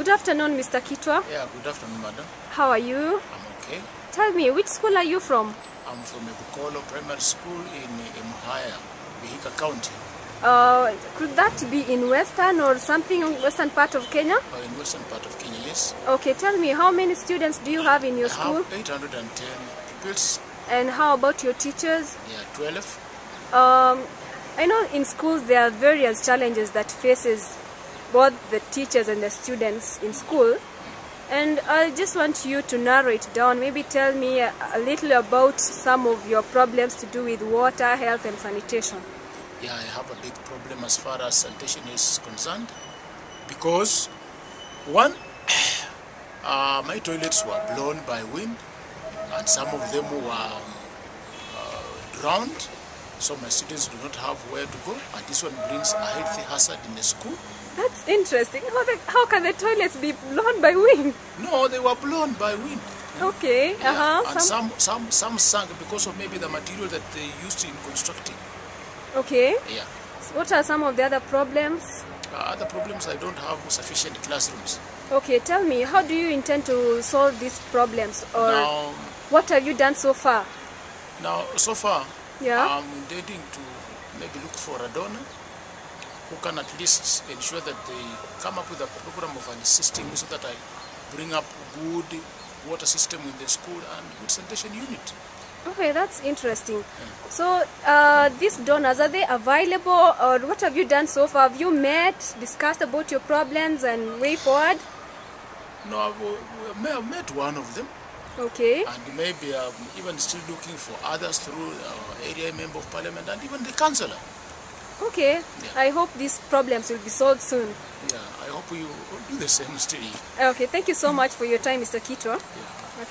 Good afternoon, Mr. Kitwa. Yeah, good afternoon, madam. How are you? I'm okay. Tell me, which school are you from? I'm from Ebukolo Primary School in Emuhaya, Vihiga County, Uh, could that be in western or something western part of Kenya? or in western part of Kenya, yes. Okay, tell me, how many students do you have in your I school? have 810 pupils, And how about your teachers? yeah, 12. Um, I know in schools there are various challenges that faces both the teachers and the students in school. And I just want you to narrow it down. Maybe tell me a, a little about some of your problems to do with water, health, and sanitation. Yeah, I have a big problem as far as sanitation is concerned because, one, uh, my toilets were blown by wind and some of them were um, uh, drowned, so my students do not have where to go, and this one brings a healthy hazard in the school. That's interesting. How, the, how can the toilets be blown by wind? No, they were blown by wind. Okay, Yeah, uh-huh. And some- some, some, some sank because of maybe the material that they used in constructing. okay. Yeah. What are some of the other problems? Uh, other problems, I don't have sufficient classrooms. Okay, tell me, how do you intend to solve these problems? Or Now, what have you done so far? now, so far, Yeah. I'm intending to maybe look for a donor who can at least ensure that they come up with a program of an me so that I bring up good water system in the school and good sanitation unit. Okay, that's interesting. So, uh, these donors, are they available or what have you done so far? Have you met, discussed about your problems and way forward? No, I've, uh, may have met one of them. Okay. and maybe um, even still looking for others through uh, area member of parliament and even the councillor. Okay. Yeah. I hope these problems will be solved soon. Yeah, I hope you do the same still. Okay, thank you so much for your time, Mr. Kito. Yeah.